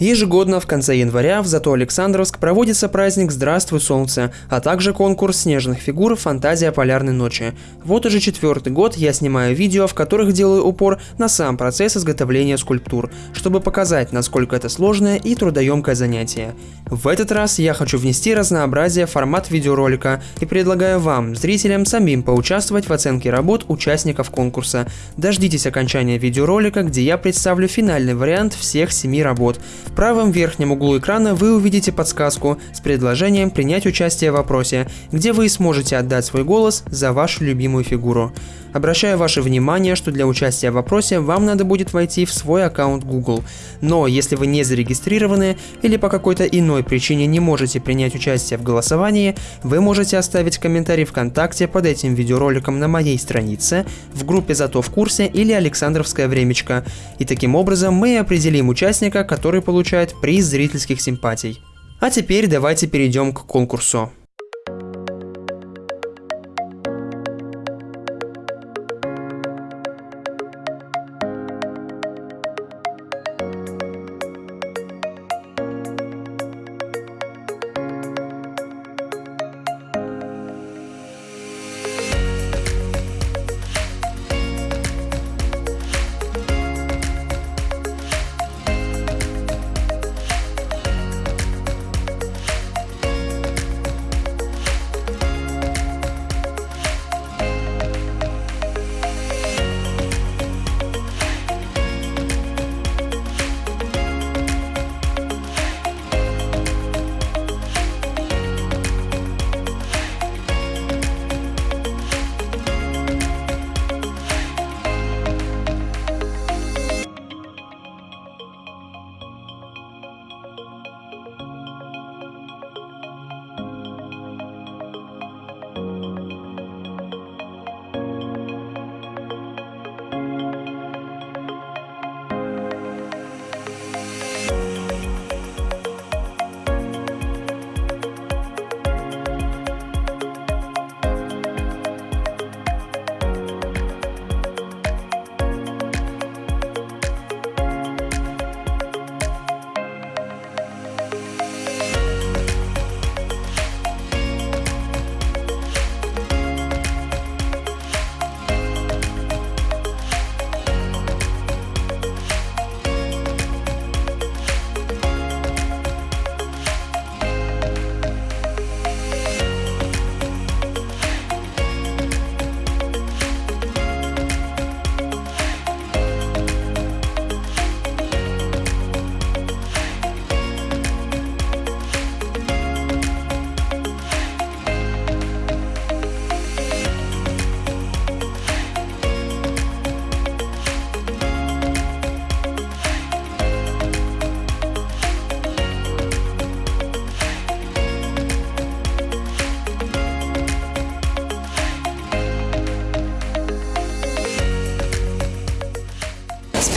Ежегодно в конце января в Зато Александровск проводится праздник «Здравствуй, солнце», а также конкурс снежных фигур «Фантазия полярной ночи». Вот уже четвертый год я снимаю видео, в которых делаю упор на сам процесс изготовления скульптур, чтобы показать, насколько это сложное и трудоемкое занятие. В этот раз я хочу внести разнообразие в формат видеоролика и предлагаю вам, зрителям, самим поучаствовать в оценке работ участников конкурса. Дождитесь окончания видеоролика, где я представлю финальный вариант всех семи работ – в правом верхнем углу экрана вы увидите подсказку с предложением принять участие в вопросе, где вы сможете отдать свой голос за вашу любимую фигуру. Обращаю ваше внимание, что для участия в вопросе вам надо будет войти в свой аккаунт Google. Но если вы не зарегистрированы или по какой-то иной причине не можете принять участие в голосовании, вы можете оставить комментарий ВКонтакте под этим видеороликом на моей странице, в группе «Зато в курсе» или «Александровская времечко». И таким образом мы определим участника, который получает приз зрительских симпатий. А теперь давайте перейдем к конкурсу.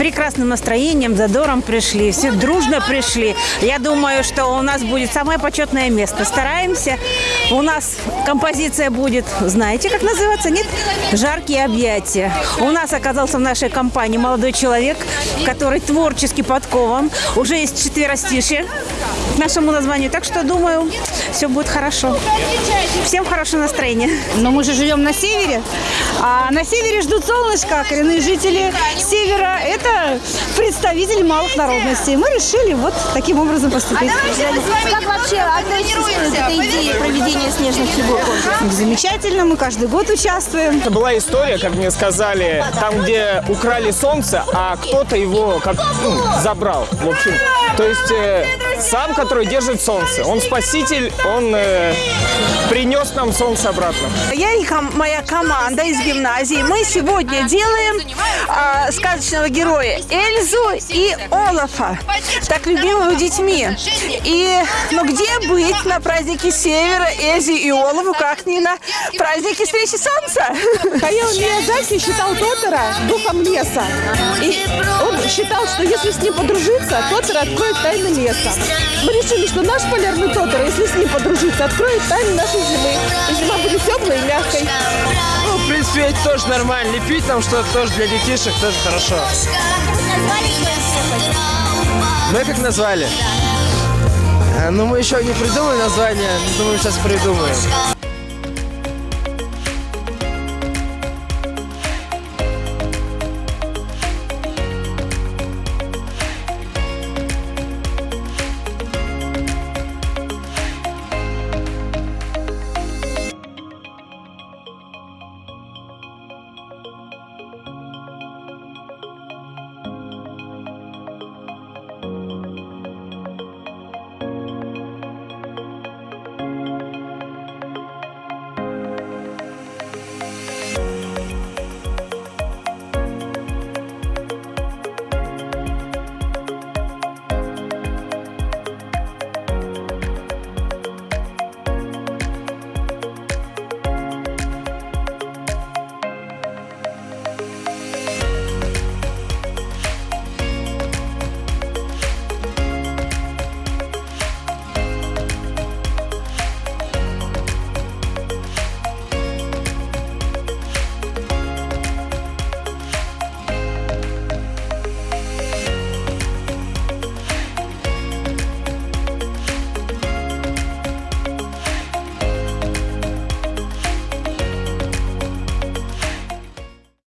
Прекрасным настроением, задором пришли. Все дружно пришли. Я думаю, что у нас будет самое почетное место. Стараемся. У нас композиция будет, знаете, как называется? Нет? «Жаркие объятия». У нас оказался в нашей компании молодой человек, который творчески подкован. Уже есть четверостишие к нашему названию. Так что, думаю, все будет хорошо. Всем хорошего настроения. Но мы же живем на севере, а на севере ждут солнышко. Коренные жители севера – это представители малых народностей. Мы решили вот таким образом поступить. А как вообще относитесь к этой идее проведения снежных фигур? Замечательно, мы каждый год участвуем. Это была история, как мне сказали, там, где украли солнце, а кто-то его как ну, забрал. В общем, то есть э, сам, который держит солнце, он спаситель, он э, принес нам солнце обратно. Я и ком моя команда из гимназии. Мы сегодня делаем э, сказочного героя Эльзу и Олафа, так любимого детьми. И, ну где быть на празднике Севера, Эльзе и Олафу, как не на празднике встречи Солнца? Хаяо Миядзаки считал Тотора духом леса. И он считал, что если с ним подружиться, Тотора откроет тайны леса. Мы решили, что наш полярный тотор, если с ним подружиться, откроет тайны нашей зимы. И зима будет теплой и мягкой. Ну, в принципе, это тоже нормально. Лепить там что-то тоже для детишек тоже хорошо. Мы как назвали? А, Ну, мы еще не придумали название, думаю, сейчас придумаем.